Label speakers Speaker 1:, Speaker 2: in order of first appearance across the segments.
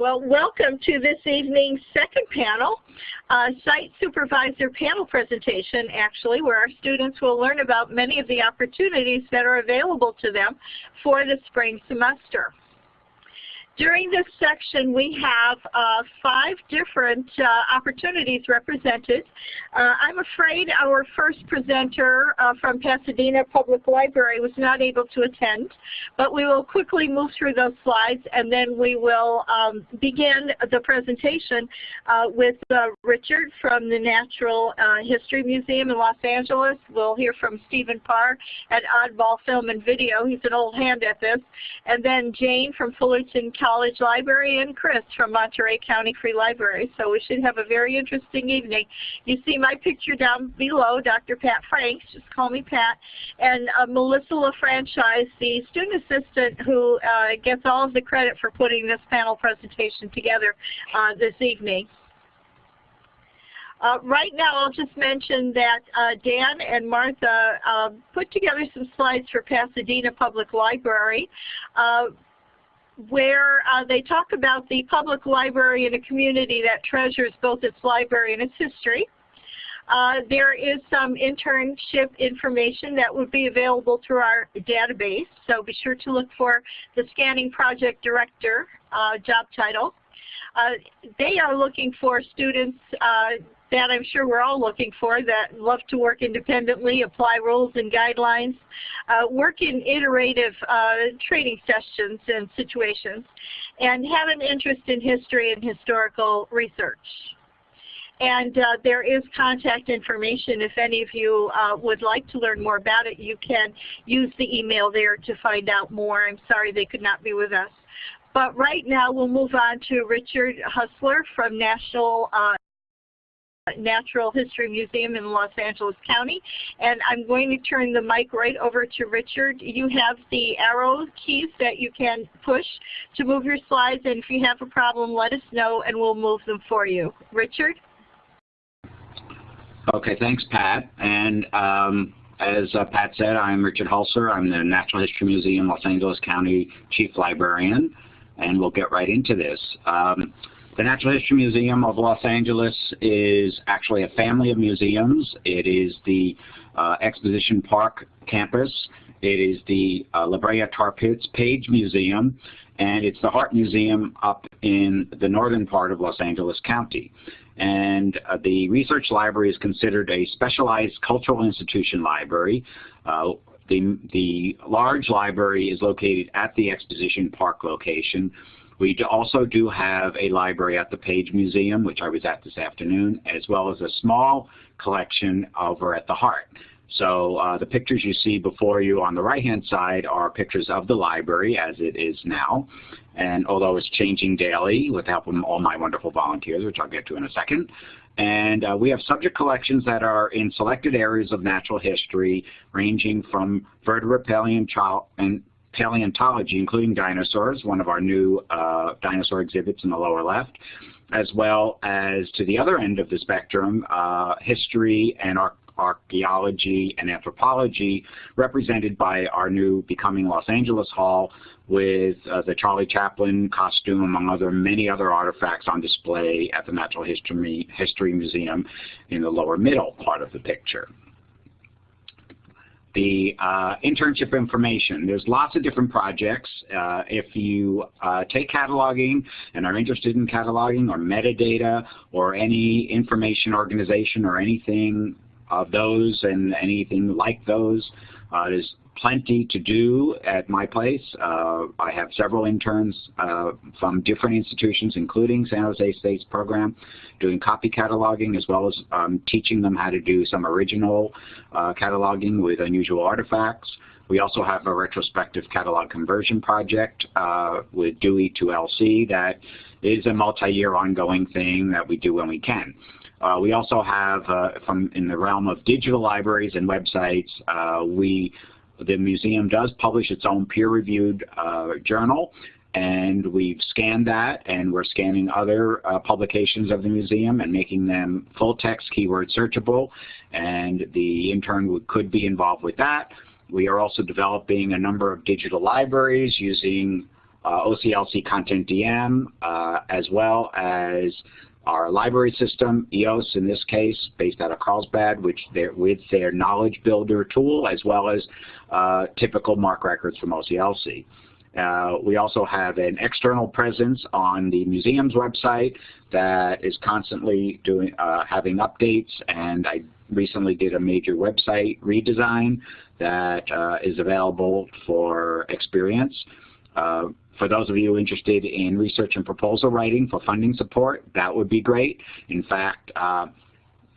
Speaker 1: Well, welcome to this evening's second panel, uh, Site Supervisor panel presentation, actually, where our students will learn about many of the opportunities that are available to them for the spring semester. During this section, we have uh, five different uh, opportunities represented. Uh, I'm afraid our first presenter uh, from Pasadena Public Library was not able to attend, but we will quickly move through those slides and then we will um, begin the presentation uh, with uh, Richard from the Natural History Museum in Los Angeles. We'll hear from Stephen Parr at Oddball Film and Video. He's an old hand at this. And then Jane from Fullerton College Library and Chris from Monterey County Free Library. So we should have a very interesting evening. You see my picture down below, Dr. Pat Franks, just call me Pat, and uh, Melissa LaFranchise, the student assistant who uh, gets all of the credit for putting this panel presentation together uh, this evening. Uh, right now, I'll just mention that uh, Dan and Martha uh, put together some slides for Pasadena Public Library. Where uh, they talk about the public library in a community that treasures both its library and its history. Uh, there is some internship information that would be available through our database, so be sure to look for the Scanning Project Director uh, job title. Uh, they are looking for students uh, that I'm sure we're all looking for that love to work independently, apply rules and guidelines, uh, work in iterative uh, training sessions and situations, and have an interest in history and historical research. And uh, there is contact information. If any of you uh, would like to learn more about it, you can use the email there to find out more. I'm sorry they could not be with us. But right now we'll move on to Richard Hulser from National uh, Natural History Museum in Los Angeles County. And I'm going to turn the mic right over to Richard. You have the arrow keys that you can push to move your slides. And if you have a problem, let us know and we'll move them for you. Richard?
Speaker 2: Okay, thanks, Pat. And um, as uh, Pat said, I'm Richard Hulser. I'm the Natural History Museum Los Angeles County Chief Librarian. And we'll get right into this. Um, the Natural History Museum of Los Angeles is actually a family of museums. It is the uh, Exposition Park campus. It is the uh, La Brea Tar Pits Page Museum, and it's the Hart Museum up in the northern part of Los Angeles County. And uh, the research library is considered a specialized cultural institution library. Uh, the, the large library is located at the Exposition Park location, we also do have a library at the Page Museum, which I was at this afternoon, as well as a small collection over at the Hart. So uh, the pictures you see before you on the right-hand side are pictures of the library as it is now. And although it's changing daily with the help of all my wonderful volunteers, which I'll get to in a second. And uh, we have subject collections that are in selected areas of natural history, ranging from vertebrate paleontology and paleontology, including dinosaurs, one of our new uh, dinosaur exhibits in the lower left, as well as to the other end of the spectrum, uh, history and ar archaeology and anthropology, represented by our new Becoming Los Angeles Hall with uh, the Charlie Chaplin costume, among other many other artifacts on display at the Natural History, History Museum in the lower middle part of the picture the uh, internship information. There's lots of different projects. Uh, if you uh, take cataloging and are interested in cataloging or metadata or any information organization or anything of those and anything like those, uh, there's plenty to do at my place. Uh, I have several interns uh, from different institutions, including San Jose State's program, doing copy cataloging as well as um, teaching them how to do some original uh, cataloging with unusual artifacts. We also have a retrospective catalog conversion project uh, with Dewey to LC that is a multi-year ongoing thing that we do when we can. Uh, we also have, uh, from in the realm of digital libraries and websites, we the museum does publish its own peer-reviewed uh, journal, and we've scanned that, and we're scanning other uh, publications of the museum and making them full-text keyword searchable, and the intern could be involved with that. We are also developing a number of digital libraries using uh, OCLC Content DM, uh, as well as our library system, EOS in this case, based out of Carlsbad, which with their knowledge builder tool, as well as uh, typical MARC records from OCLC. Uh, we also have an external presence on the museum's website that is constantly doing uh, having updates, and I recently did a major website redesign that uh, is available for experience. For those of you interested in research and proposal writing for funding support, that would be great. In fact, uh,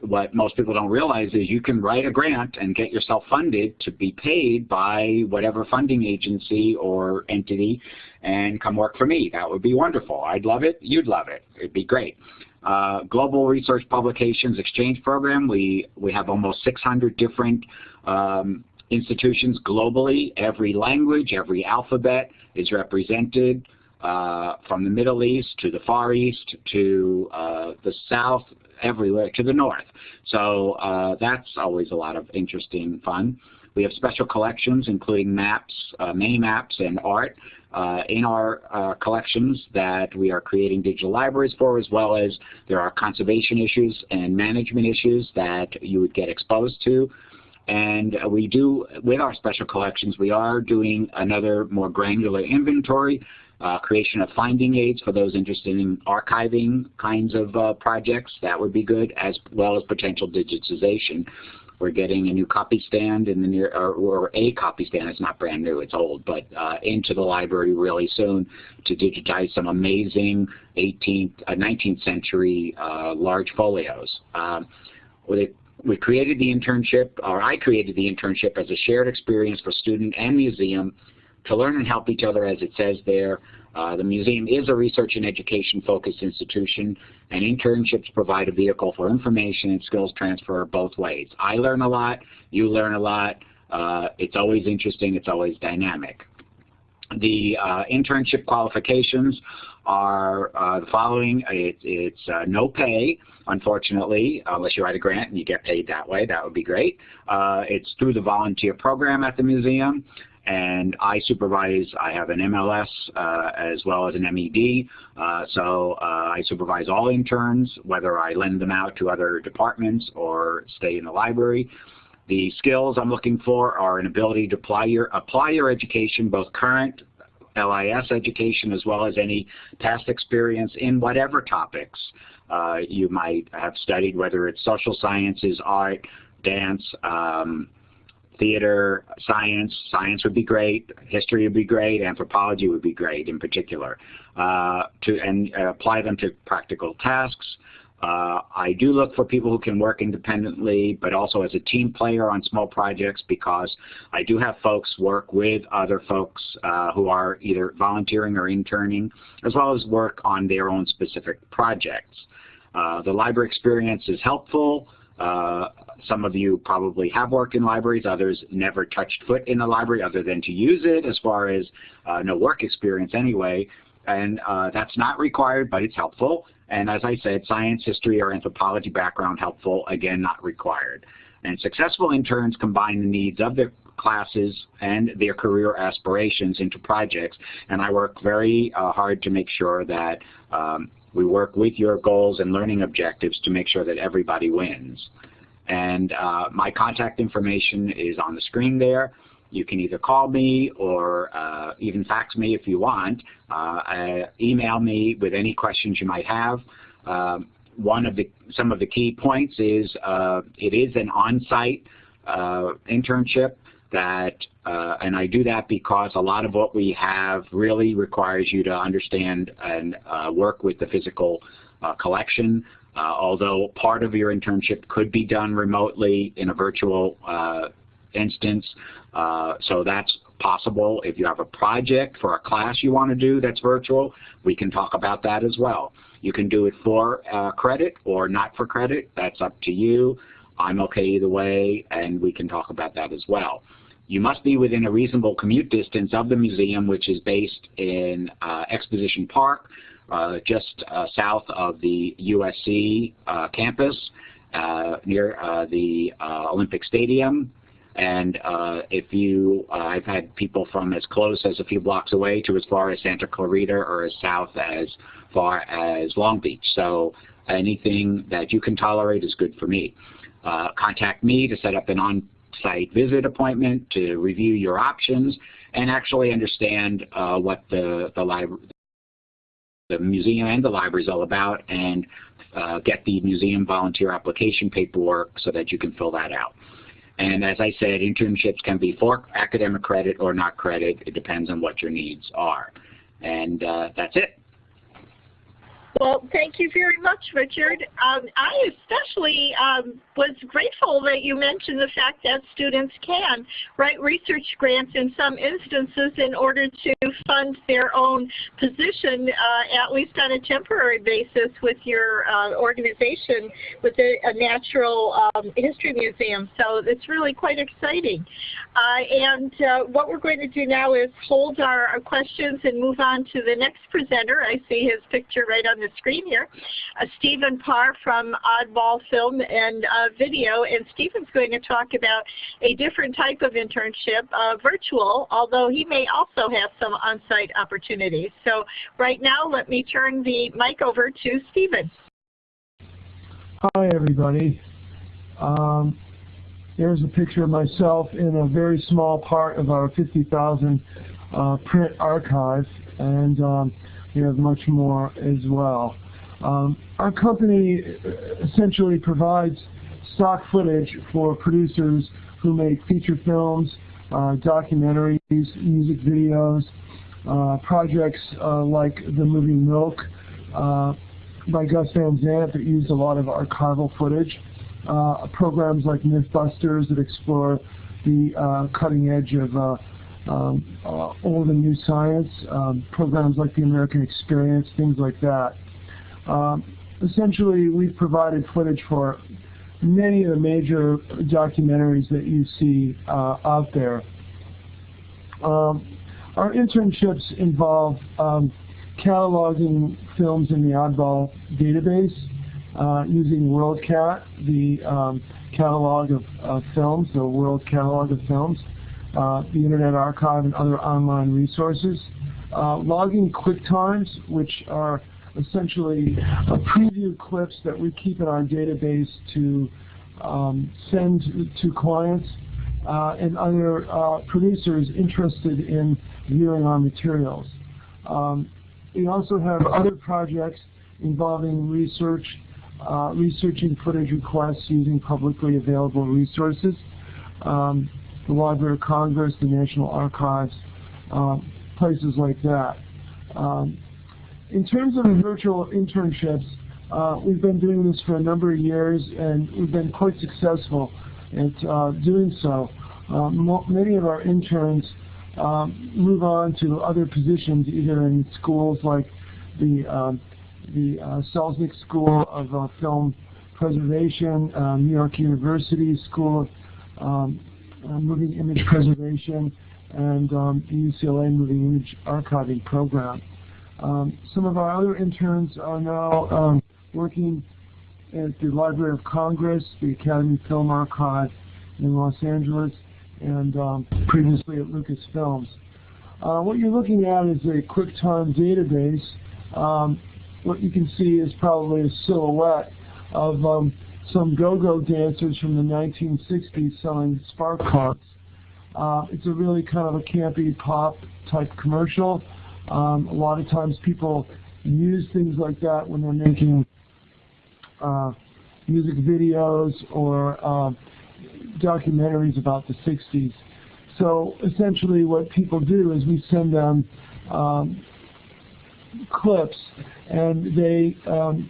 Speaker 2: what most people don't realize is you can write a grant and get yourself funded to be paid by whatever funding agency or entity and come work for me. That would be wonderful. I'd love it. You'd love it. It'd be great. Uh, Global Research Publications Exchange Program, we, we have almost 600 different um, institutions globally. Every language, every alphabet is represented uh, from the Middle East to the Far East to uh, the South, everywhere to the North. So uh, that's always a lot of interesting fun. We have special collections including maps, uh, many maps and art uh, in our uh, collections that we are creating digital libraries for as well as there are conservation issues and management issues that you would get exposed to and we do, with our special collections, we are doing another more granular inventory, uh, creation of finding aids for those interested in archiving kinds of uh, projects. That would be good, as well as potential digitization. We're getting a new copy stand in the near, or, or a copy stand. It's not brand new; it's old, but uh, into the library really soon to digitize some amazing 18th, uh, 19th century uh, large folios. Um, we created the internship, or I created the internship as a shared experience for student and museum to learn and help each other as it says there. Uh, the museum is a research and education focused institution and internships provide a vehicle for information and skills transfer both ways. I learn a lot, you learn a lot, uh, it's always interesting, it's always dynamic. The uh, internship qualifications are uh, the following. It, it's uh, no pay, unfortunately, unless you write a grant and you get paid that way. That would be great. Uh, it's through the volunteer program at the museum. And I supervise, I have an MLS uh, as well as an MED. Uh, so uh, I supervise all interns, whether I lend them out to other departments or stay in the library. The skills I'm looking for are an ability to apply your, apply your education, both current LIS education as well as any past experience in whatever topics uh, you might have studied, whether it's social sciences, art, dance, um, theater, science. Science would be great. History would be great. Anthropology would be great in particular. Uh, to and uh, apply them to practical tasks. Uh, I do look for people who can work independently, but also as a team player on small projects because I do have folks work with other folks uh, who are either volunteering or interning, as well as work on their own specific projects. Uh, the library experience is helpful. Uh, some of you probably have worked in libraries, others never touched foot in a library other than to use it as far as uh, no work experience anyway. And that's not required, but it's helpful. And as I said, science, history, or anthropology background helpful, again, not required. And successful interns combine the needs of their classes and their career aspirations into projects. And I work very uh, hard to make sure that um, we work with your goals and learning objectives to make sure that everybody wins. And uh, my contact information is on the screen there. You can either call me or uh, even fax me if you want. Uh, uh, email me with any questions you might have. Um, one of the some of the key points is uh, it is an on-site uh, internship that, uh, and I do that because a lot of what we have really requires you to understand and work with the physical collection. although part of your internship could be done remotely in a virtual instance. Uh, so that's possible. If you have a project for a class you want to do that's virtual, we can talk about that as well. You can do it for uh, credit or not for credit. That's up to you. I'm okay either way, and we can talk about that as well. You must be within a reasonable commute distance of the museum, which is based in uh, Exposition Park, uh, just uh, south of the USC uh, campus, uh, near the Olympic Stadium. And uh, if you, uh, I've had people from as close as a few blocks away to as far as Santa Clarita or as south as far as Long Beach. So anything that you can tolerate is good for me. Uh, contact me to set up an on-site visit appointment to review your options and actually understand uh, what the, the library the museum and the library is all about and uh, get the museum volunteer application paperwork so that you can fill that out. And as I said, internships can be for academic credit or not credit. It depends on what your needs are. And uh, that's it.
Speaker 1: Well, thank you very much, Richard. Um, I especially um, was grateful that you mentioned the fact that students can write research grants in some instances in order to fund their own position, uh, at least on a temporary basis with your uh, organization with a, a natural um, history museum. So it's really quite exciting. Uh, and uh, what we're going to do now is hold our, our questions and move on to the next presenter. I see his picture right on the screen here, uh, Stephen Parr from Oddball Film and uh, Video. And Stephen's going to talk about a different type of internship, uh, virtual, although he may also have some on-site opportunities. So right now, let me turn the mic over to Stephen.
Speaker 3: Hi, everybody. Um, there's a picture of myself in a very small part of our 50,000 uh, print archive, and um, we have much more as well. Um, our company essentially provides stock footage for producers who make feature films, uh, documentaries, music videos, uh, projects uh, like the movie Milk uh, by Gus Van Sant that used a lot of archival footage, uh, programs like Mythbusters that explore the uh, cutting edge of um, old and new science, um, programs like the American Experience, things like that. Um, essentially, we've provided footage for many of the major documentaries that you see uh, out there. Um, our internships involve um, cataloging films in the Oddball database uh, using WorldCat, the um, catalog of uh, films, the World Catalog of Films, uh, the Internet Archive, and other online resources. Uh, logging QuickTimes, which are essentially a preview clips that we keep in our database to um, send to clients uh, and other uh, producers interested in viewing our materials. Um, we also have other projects involving research, uh, researching footage requests using publicly available resources. Um, the Library of Congress, the National Archives, uh, places like that. Um, in terms of virtual internships, uh, we've been doing this for a number of years and we've been quite successful at uh, doing so. Uh, many of our interns um, move on to other positions either in schools like the, um, the uh, Selznick School of uh, Film Preservation, uh, New York University School of um, Moving Image Preservation, and um, the UCLA Moving Image Archiving Program. Um, some of our other interns are now um, working at the Library of Congress, the Academy Film Archive in Los Angeles, and um, previously at Lucasfilms. Uh, what you're looking at is a QuickTime database. Um, what you can see is probably a silhouette of um, some go-go dancers from the 1960s selling spark cards. Uh, it's a really kind of a campy pop type commercial. Um, a lot of times people use things like that when they're making uh, music videos or uh, documentaries about the 60s. So essentially what people do is we send them um, clips and they um,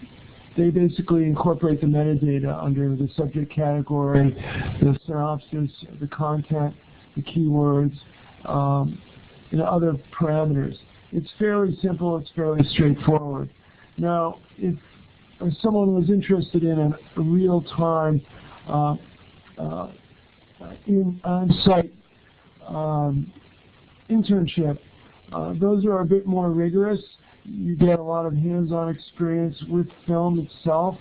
Speaker 3: they basically incorporate the metadata under the subject category, the synopsis, the content, the keywords, um, and other parameters. It's fairly simple. It's fairly straightforward. Now, if, someone was interested in a real-time uh, uh, on-site um, internship, uh, those are a bit more rigorous. You get a lot of hands-on experience with film itself,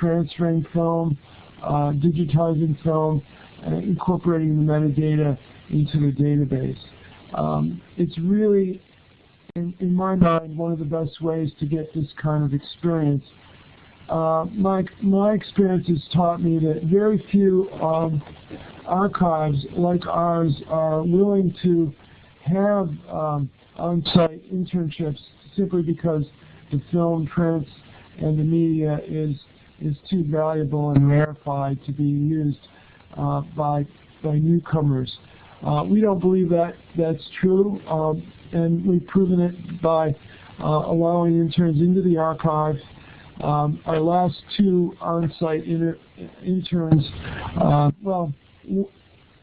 Speaker 3: transferring film, uh, digitizing film, incorporating the metadata into the database. Um, it's really, in, in, my mind, one of the best ways to get this kind of experience. Uh, my, my experience has taught me that very few um, archives like ours are willing to have um, on-site internships simply because the film, prints, and the media is is too valuable and rarefied to be used uh, by by newcomers. Uh, we don't believe that that's true, um, and we've proven it by uh, allowing interns into the archive. Um, our last two on-site interns, uh, well,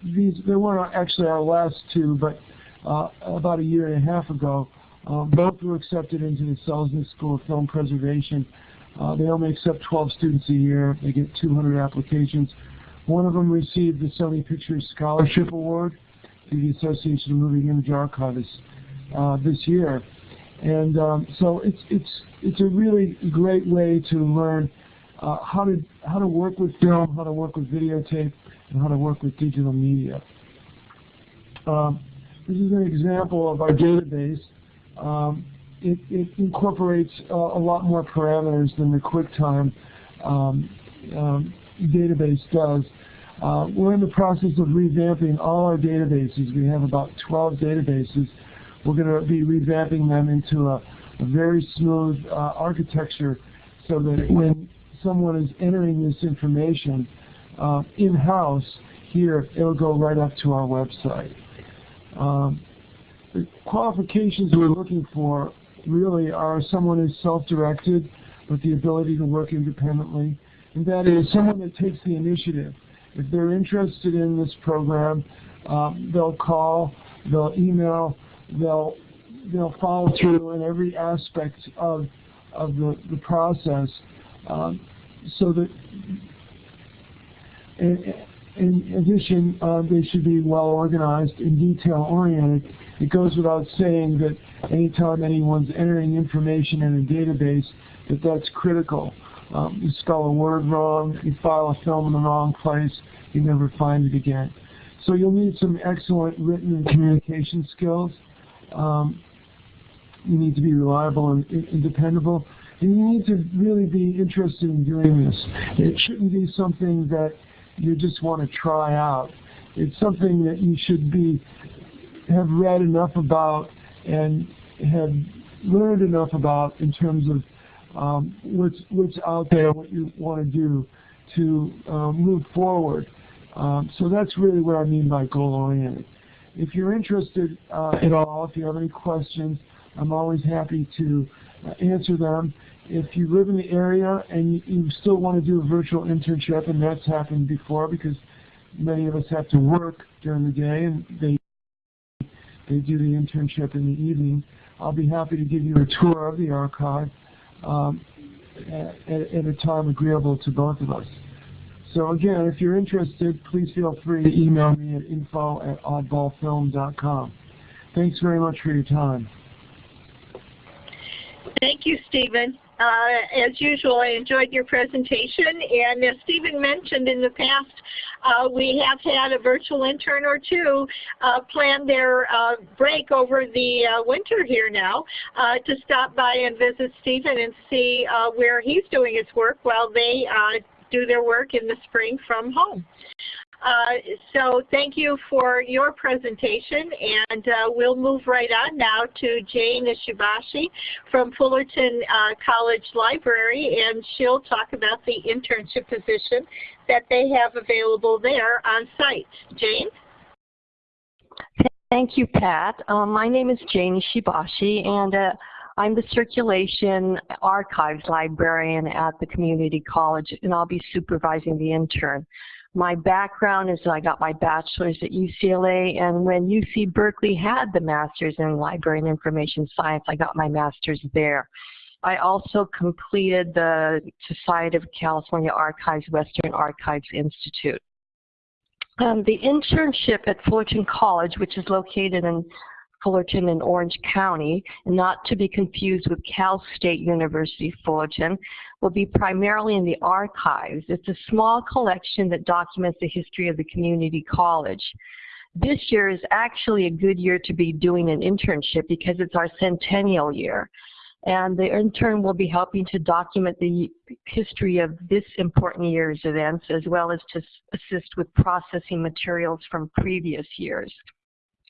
Speaker 3: these they weren't actually our last two, but uh, about a year and a half ago, um, both were accepted into the Selznick School of Film Preservation. Uh, they only accept 12 students a year. They get 200 applications. One of them received the Sony Pictures Scholarship Award through the Association of Moving Image Archivists uh, this year. And um, so it's it's it's a really great way to learn uh, how to how to work with film, how to work with videotape, and how to work with digital media. Um, this is an example of our database. Um, it, it, incorporates uh, a lot more parameters than the QuickTime um, um, database does. Uh, we're in the process of revamping all our databases. We have about 12 databases. We're going to be revamping them into a, a very smooth uh, architecture so that when someone is entering this information uh, in-house here, it'll go right up to our website. Um, the qualifications we're looking for really are someone who's self-directed with the ability to work independently, and that is someone that takes the initiative. If they're interested in this program, um, they'll call, they'll email, they'll they'll follow through in every aspect of of the, the process, um, so that in, in addition, uh, they should be well organized and detail oriented. It goes without saying that anytime anyone's entering information in a database, that that's critical. Um, you spell a word wrong, you file a film in the wrong place, you never find it again. So you'll need some excellent written and communication skills. Um, you need to be reliable and, and dependable. And you need to really be interested in doing this. It shouldn't be something that you just want to try out. It's something that you should be have read enough about and have learned enough about in terms of um, what's what's out there, what you want to do to um, move forward. Um, so that's really what I mean by goal-oriented. If you're interested uh, at all, if you have any questions, I'm always happy to uh, answer them. If you live in the area and you, you still want to do a virtual internship, and that's happened before because many of us have to work during the day and they they do the internship in the evening. I'll be happy to give you a tour of the archive um, at, at, a time agreeable to both of us. So again, if you're interested, please feel free to email me at info at oddballfilm.com. Thanks very much for your time.
Speaker 1: Thank you, Stephen. Uh, as usual, I enjoyed your presentation, and as Stephen mentioned in the past, uh, we have had a virtual intern or two uh, plan their uh, break over the uh, winter here now uh, to stop by and visit Stephen and see where he's doing his work while they do their work in the spring from home. Uh, so thank you for your presentation and uh, we'll move right on now to Jane Ishibashi from Fullerton uh, College Library and she'll talk about the internship position that they have available there on site. Jane?
Speaker 4: Thank you, Pat. Um, my name is Jane Ishibashi and uh, I'm the circulation archives librarian at the community college and I'll be supervising the intern. My background is that I got my bachelor's at UCLA, and when UC Berkeley had the master's in library and information science, I got my master's there. I also completed the Society of California Archivists Western Archives Institute. Um, the internship at Fullerton College, which is located in Fullerton in Orange County, not to be confused with Cal State University Fullerton, will be primarily in the archives. It's a small collection that documents the history of the community college. This year is actually a good year to be doing an internship because it's our centennial year. And the intern will be helping to document the history of this important year's events as well as to assist with processing materials from previous years.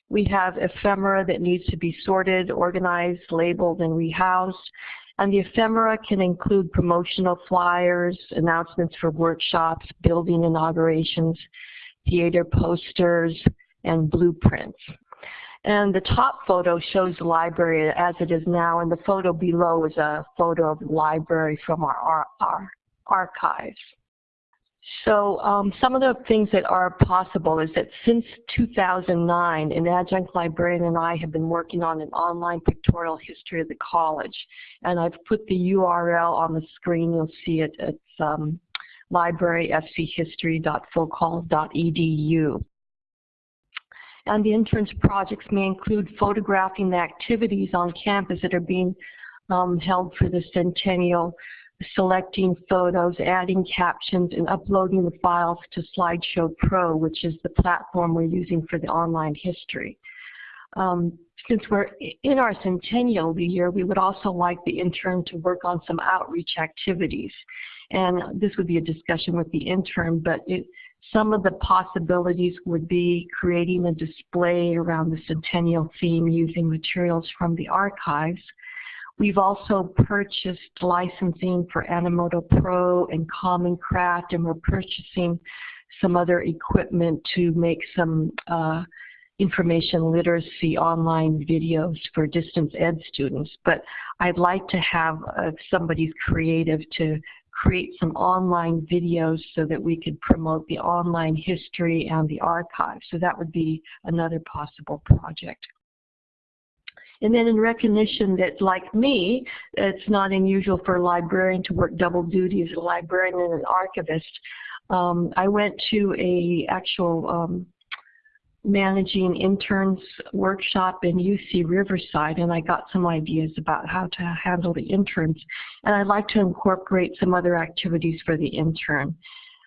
Speaker 4: We have ephemera that needs to be sorted, organized, labeled, and rehoused. And the ephemera can include promotional flyers, announcements for workshops, building inaugurations, theater posters, and blueprints. And the top photo shows the library as it is now, and the photo below is a photo of the library from our, our, our archives. So um, some of the things that are possible is that since 2009, an adjunct librarian and I have been working on an online pictorial history of the college. And I've put the URL on the screen. You'll see it. It's um, libraryfchistory.fullcollege.edu. And the interns projects may include photographing the activities on campus that are being um, held for the centennial, selecting photos, adding captions, and uploading the files to Slideshow Pro, which is the platform we're using for the online history. Um, since we're in our centennial year, we would also like the intern to work on some outreach activities. And this would be a discussion with the intern, but it, some of the possibilities would be creating a display around the centennial theme using materials from the archives. We've also purchased licensing for Animoto Pro and Common Craft, and we're purchasing some other equipment to make some uh, information literacy online videos for distance ed students. But I'd like to have uh, somebody's creative to create some online videos so that we could promote the online history and the archive. So that would be another possible project. And then in recognition that, like me, it's not unusual for a librarian to work double duty as a librarian and an archivist, um, I went to a actual um, managing interns workshop in UC Riverside and I got some ideas about how to handle the interns and I'd like to incorporate some other activities for the intern.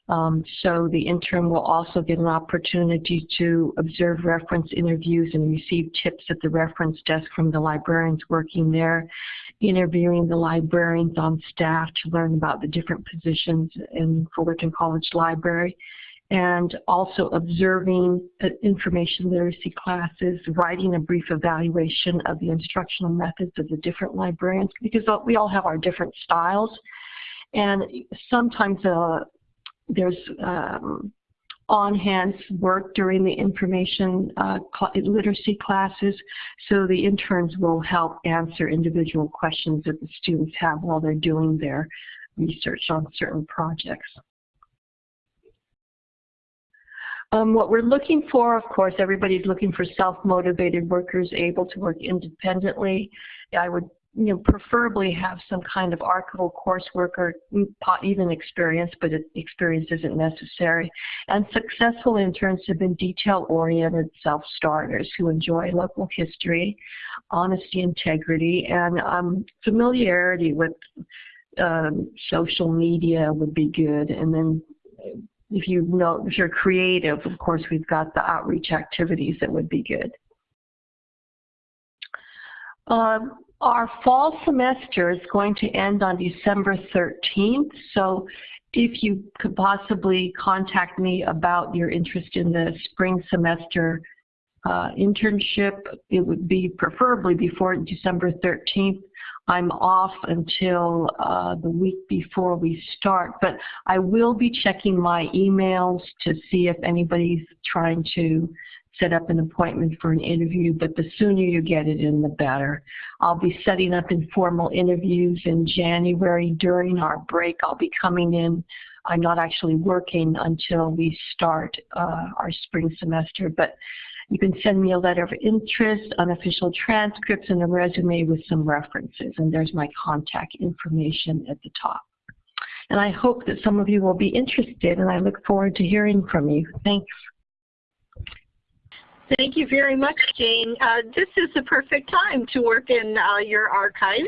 Speaker 4: Um, so the intern will also get an opportunity to observe reference interviews and receive tips at the reference desk from the librarians working there, interviewing the librarians on staff to learn about the different positions in Fullerton College Library, and also observing uh, information literacy classes, writing a brief evaluation of the instructional methods of the different librarians, because we all have our different styles. And sometimes uh, there's um, on-hand work during the information uh, literacy classes, so the interns will help answer individual questions that the students have while they're doing their research on certain projects. Um, what we're looking for, of course, everybody's looking for self-motivated workers able to work independently. I would you know, preferably have some kind of archival coursework or even experience, but experience isn't necessary. And successful interns have been detail-oriented self-starters who enjoy local history, honesty, integrity, and um, familiarity with um, social media would be good. And then if you know, if you're creative, of course, we've got the outreach activities that would be good. Um, our fall semester is going to end on December 13th, so if you could possibly contact me about your interest in the spring semester uh, internship, it would be preferably before December 13th. I'm off until uh, the week before we start, but I will be checking my emails to see if anybody's trying to set up an appointment for an interview, but the sooner you get it in, the better. I'll be setting up informal interviews in January during our break. I'll be coming in. I'm not actually working until we start uh, our spring semester, but you can send me a letter of interest, unofficial transcripts, and a resume with some references. And there's my contact information at the top. And I hope that some of you will be interested, and I look forward to hearing from you. Thanks.
Speaker 1: Thank you very much, Jane. Uh, this is the perfect time to work in uh, your archives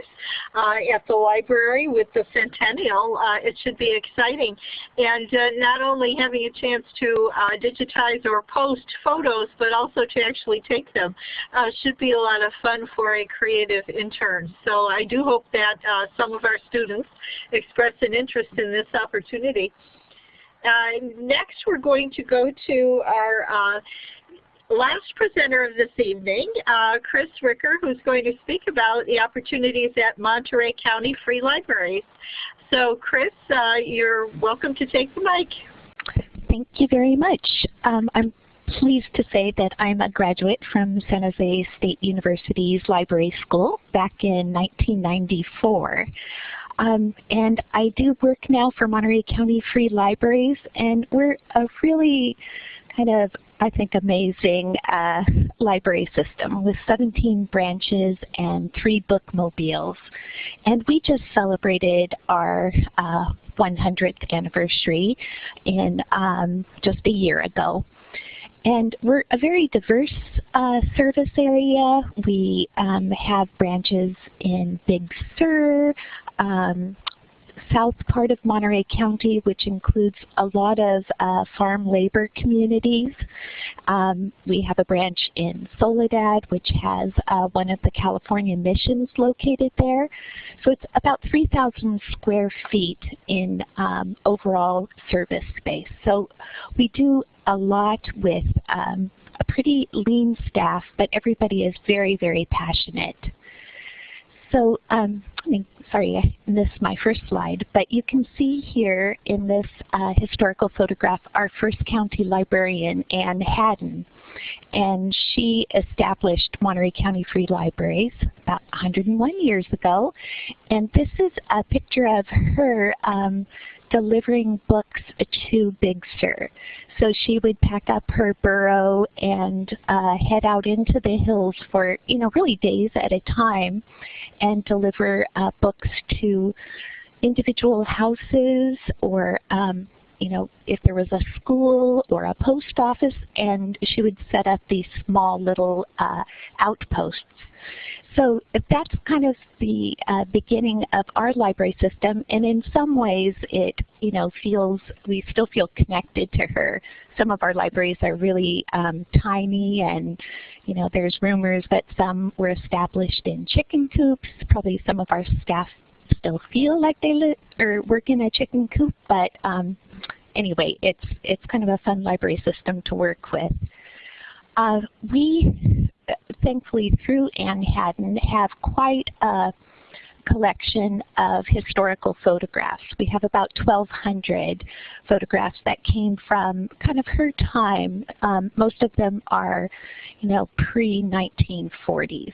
Speaker 1: uh, at the library with the Centennial. Uh, it should be exciting. And uh, not only having a chance to uh, digitize or post photos, but also to actually take them should be a lot of fun for a creative intern. So I do hope that some of our students express an interest in this opportunity. next, we're going to go to our last presenter of this evening, uh, Chris Ricker, who's going to speak about the opportunities at Monterey County Free Libraries. So Chris, uh, you're welcome to take the mic.
Speaker 5: Thank you very much. Um, I'm pleased to say that I'm a graduate from San Jose State University's Library School back in 1994. Um, and I do work now for Monterey County Free Libraries, and we're a really kind of I think, amazing uh, library system with 17 branches and three bookmobiles. And we just celebrated our uh, 100th anniversary in um, just a year ago. And we're a very diverse uh, service area. We um, have branches in Big Sur, um, south part of Monterey County, which includes a lot of uh, farm labor communities. Um, we have a branch in Soledad, which has uh, one of the California missions located there. So it's about 3,000 square feet in um, overall service space. So we do a lot with um, a pretty lean staff, but everybody is very, very passionate. So, um, sorry, missed my first slide, but you can see here in this uh, historical photograph our first county librarian, Anne Hadden. And she established Monterey County Free Libraries about 101 years ago. And this is a picture of her um, delivering books to Big Sur. So she would pack up her burro and uh, head out into the hills for, you know, really days at a time and deliver uh, books to individual houses or um, you know, if there was a school or a post office, and she would set up these small little uh, outposts. So that's kind of the uh, beginning of our library system, and in some ways it, you know, feels, we still feel connected to her. Some of our libraries are really um, tiny and, you know, there's rumors that some were established in chicken coops. Probably some of our staff still feel like they live or work in a chicken coop, but um, anyway, it's it's kind of a fun library system to work with. Uh, we, thankfully, through Anne Hadden, have quite a collection of historical photographs. We have about 1,200 photographs that came from kind of her time. Um, most of them are, you know, pre-1940s.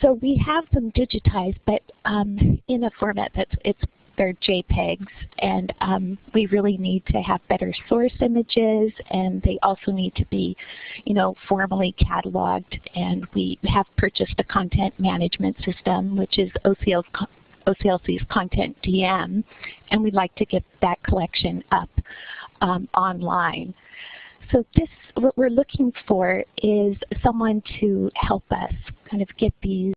Speaker 5: So we have them digitized, but um, in a format that's it's they're JPEGs, and um, we really need to have better source images, and they also need to be, you know, formally cataloged. And we have purchased a content management system, which is OCL's OCLC's Content DM, and we'd like to get that collection up um, online. So this, what we're looking for is someone to help us kind of get these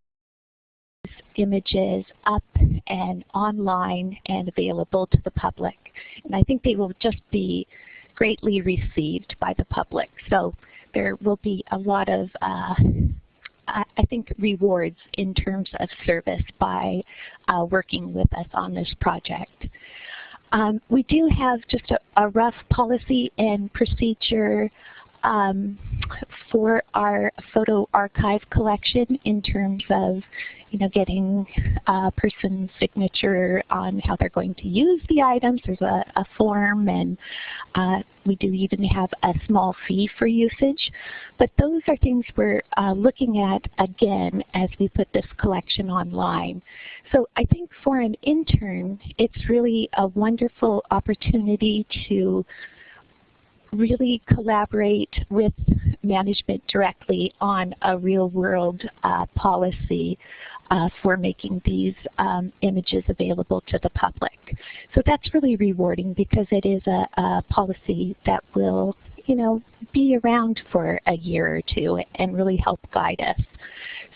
Speaker 5: images up and online and available to the public. And I think they will just be greatly received by the public. So there will be a lot of, uh, I think, rewards in terms of service by uh, working with us on this project. Um, we do have just a, a rough policy and procedure um, for our photo archive collection in terms of you know, getting a person's signature on how they're going to use the items. There's a, a form and uh, we do even have a small fee for usage. But those are things we're uh, looking at again as we put this collection online. So I think for an intern, it's really a wonderful opportunity to really collaborate with management directly on a real world uh, policy uh, for making these um, images available to the public. So that's really rewarding because it is a, a policy that will you know, be around for a year or two and really help guide us.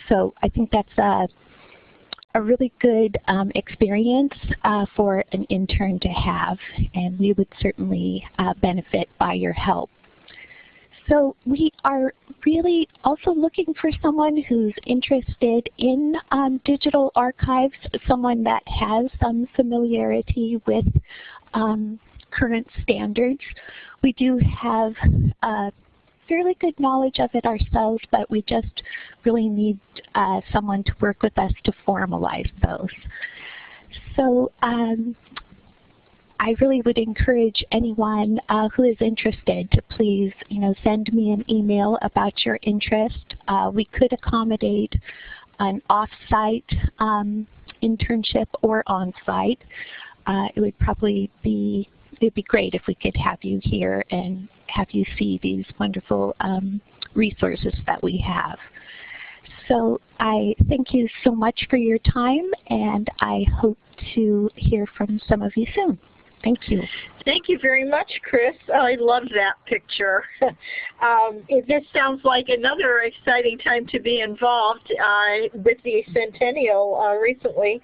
Speaker 5: So I think that's a, a really good um, experience uh, for an intern to have, and we would certainly uh, benefit by your help. So we are really also looking for someone who's interested in um, digital archives, someone that has some familiarity with um, current standards. We do have uh, fairly good knowledge of it ourselves, but we just really need uh, someone to work with us to formalize those. So um, I really would encourage anyone uh, who is interested to please, you know, send me an email about your interest. Uh, we could accommodate an off-site um, internship or on-site. Uh, it would probably be it'd be great if we could have you here and have you see these wonderful um, resources that we have. So I thank you so much for your time and I hope to hear from some of you soon. Thank you.
Speaker 1: Thank you very much, Chris. I love that picture. um, this sounds like another exciting time to be involved uh, with the Centennial uh, recently.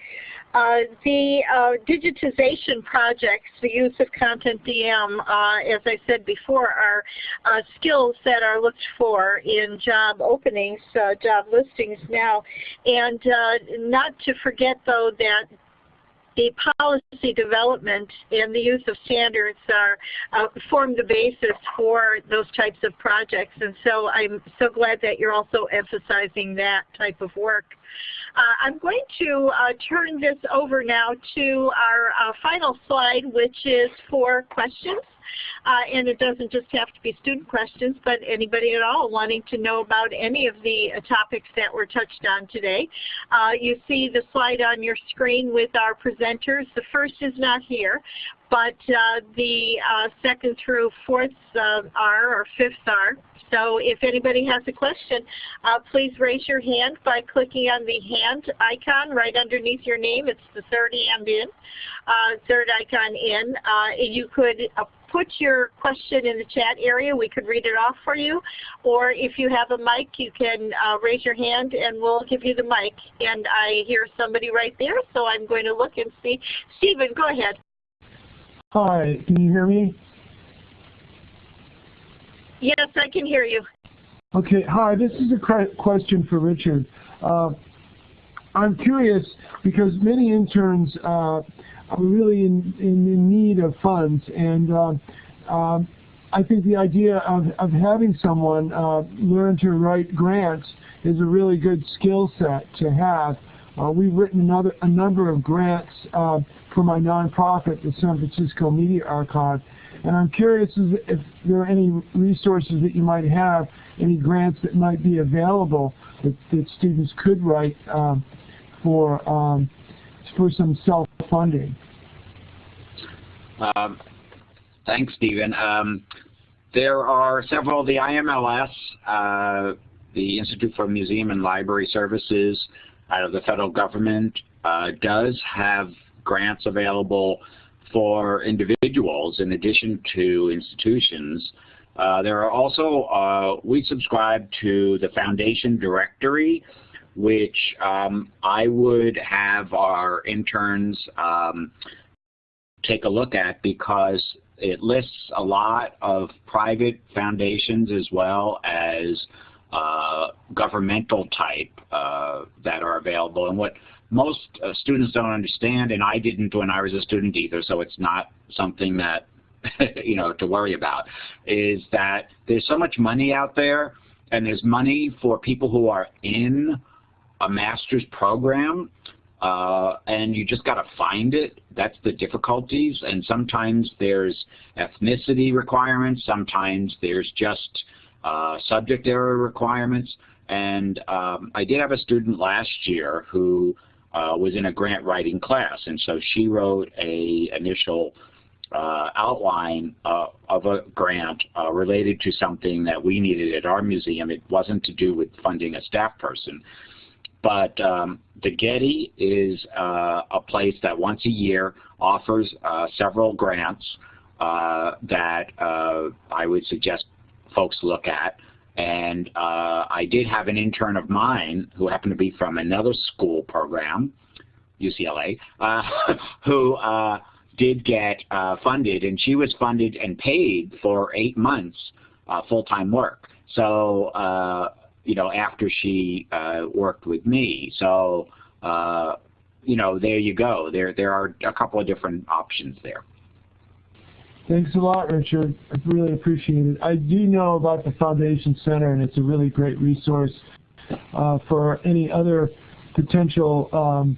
Speaker 1: Uh, the uh, digitization projects, the use of Content DM, uh, as I said before, are uh, skills that are looked for in job openings, uh, job listings now. And not to forget, though, that the policy development and the use of standards are uh, form the basis for those types of projects. And so I'm so glad that you're also emphasizing that type of work. Uh, I'm going to uh, turn this over now to our uh, final slide, which is for questions. Uh, and it doesn't just have to be student questions, but anybody at all wanting to know about any of the uh, topics that were touched on today. Uh, you see the slide on your screen with our presenters. The first is not here, but uh, the uh, second through fourth uh, are, or fifth are. So if anybody has a question, please raise your hand by clicking on the hand icon right underneath your name. It's the third hand in, third icon in. You could put your question in the chat area. We could read it off for you. Or if you have a mic, you can uh, raise your hand and we'll give you the mic. And I hear somebody right there, so I'm going to look and see. Stephen, go ahead.
Speaker 3: Hi, can you hear me?
Speaker 1: Yes, I can hear you.
Speaker 3: Okay, hi, this is a question for Richard. Uh, I'm curious because many interns uh, are really in, in, in need of funds. And uh, I think the idea of, of having someone uh, learn to write grants is a really good skill set to have. Uh, we've written another, a number of grants uh, for my nonprofit, the San Francisco Media Archive. And I'm curious if there are any resources that you might have, any grants that might be available that, that students could write um, for um, for some self-funding.
Speaker 2: Um, thanks, Stephen. Um, there are several, the IMLS, uh, the Institute for Museum and Library Services out of the federal government uh, does have grants available for individuals in addition to institutions. Uh, there are also, uh, we subscribe to the foundation directory which um, I would have our interns um, take a look at because it lists a lot of private foundations as well as uh, governmental type uh, that are available. And what most uh, students don't understand, and I didn't when I was a student either, so it's not something that you know to worry about, is that there's so much money out there, and there's money for people who are in a master's program uh, and you just got to find it. That's the difficulties. And sometimes there's ethnicity requirements. Sometimes there's just uh, subject area requirements. And um, I did have a student last year who uh, was in a grant writing class. And so she wrote a initial uh, outline uh, of a grant uh, related to something that we needed at our museum. It wasn't to do with funding a staff person. But um, the Getty is uh, a place that once a year offers uh, several grants uh, that uh, I would suggest folks look at. And uh, I did have an intern of mine who happened to be from another school program, UCLA, uh, who did get funded, and she was funded and paid for eight months full-time work. So, uh, you know, after she worked with me. So, you know, there you go. There, there are a couple of different options there.
Speaker 3: Thanks a lot, Richard. I really appreciate it. I do know about the Foundation Center, and it's a really great resource uh, for any other potential um,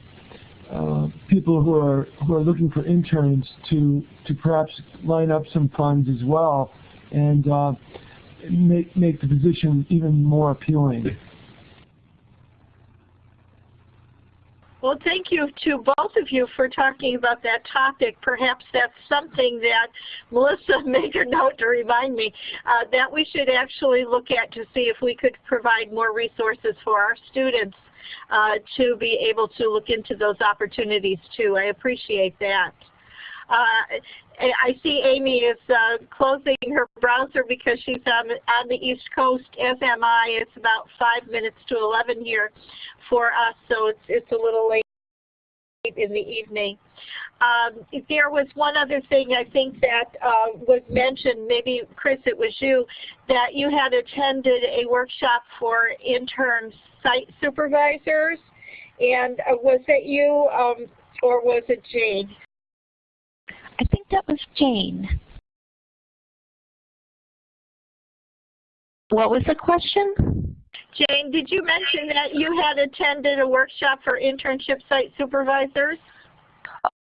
Speaker 3: uh, people who are who are looking for interns to to perhaps line up some funds as well, and uh, make make the position even more appealing.
Speaker 1: Well, thank you to both of you for talking about that topic. Perhaps that's something that Melissa made a note to remind me uh, that we should actually look at to see if we could provide more resources for our students uh, to be able to look into those opportunities too. I appreciate that. Uh, I see Amy is uh, closing her browser because she's on, on the East Coast, as am I. It's about 5 minutes to 11 here for us, so it's, it's a little late in the evening. Um, there was one other thing I think that uh, was mentioned, maybe Chris it was you, that you had attended a workshop for intern site supervisors. And uh, was it you um, or was it Jane?
Speaker 5: That was Jane.
Speaker 4: What was the question?
Speaker 1: Jane, did you mention that you had attended a workshop for internship site supervisors?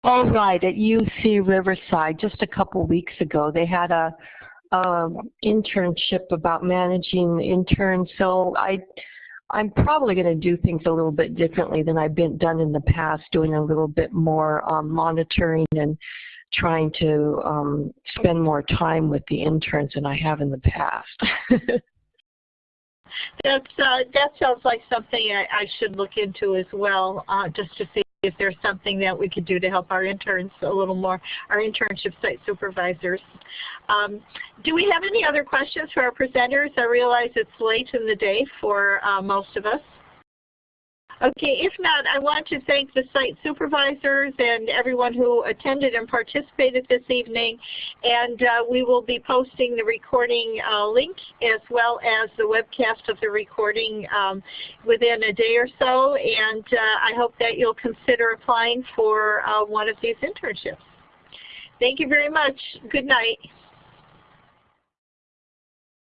Speaker 4: Oh, right, at UC Riverside just a couple weeks ago. They had a, a internship about managing interns. So I, I'm probably going to do things a little bit differently than I've been done in the past, doing a little bit more um, monitoring and trying to um, spend more time with the interns than I have in the past.
Speaker 1: That's uh, that sounds like something I, I should look into as well, uh, just to see if there's something that we could do to help our interns a little more, our internship site supervisors. Um, do we have any other questions for our presenters? I realize it's late in the day for uh, most of us. Okay, if not, I want to thank the site supervisors and everyone who attended and participated this evening. And uh, we will be posting the recording uh, link as well as the webcast of the recording um, within a day or so. And uh, I hope that you'll consider applying for uh, one of these internships. Thank you very much. Good night.